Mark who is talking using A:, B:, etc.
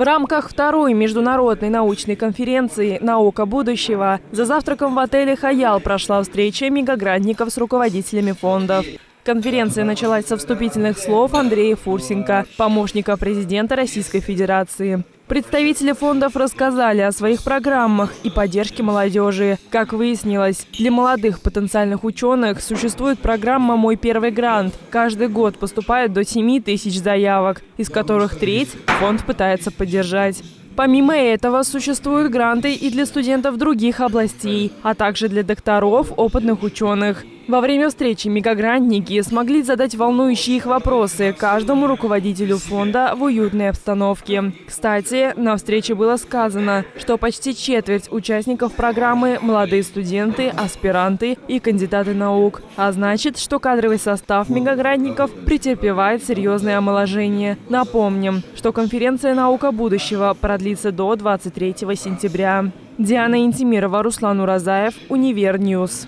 A: В рамках второй международной научной конференции «Наука будущего» за завтраком в отеле «Хаял» прошла встреча мегаградников с руководителями фондов. Конференция началась со вступительных слов Андрея Фурсенко, помощника президента Российской Федерации. Представители фондов рассказали о своих программах и поддержке молодежи. Как выяснилось, для молодых потенциальных ученых существует программа «Мой первый грант». Каждый год поступает до 7 тысяч заявок, из которых треть фонд пытается поддержать. Помимо этого, существуют гранты и для студентов других областей, а также для докторов, опытных ученых. Во время встречи мегагрантники смогли задать волнующие их вопросы каждому руководителю фонда в уютной обстановке. Кстати, на встрече было сказано, что почти четверть участников программы – молодые студенты, аспиранты и кандидаты наук. А значит, что кадровый состав мегагрантников претерпевает серьезное омоложение. Напомним, что конференция «Наука будущего» продлится до 23 сентября. Диана Интимирова, Руслан Уразаев, Универньюз.